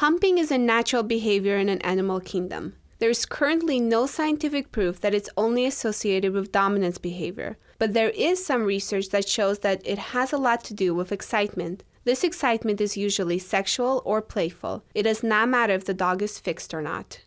Humping is a natural behavior in an animal kingdom. There is currently no scientific proof that it's only associated with dominance behavior, but there is some research that shows that it has a lot to do with excitement. This excitement is usually sexual or playful. It does not matter if the dog is fixed or not.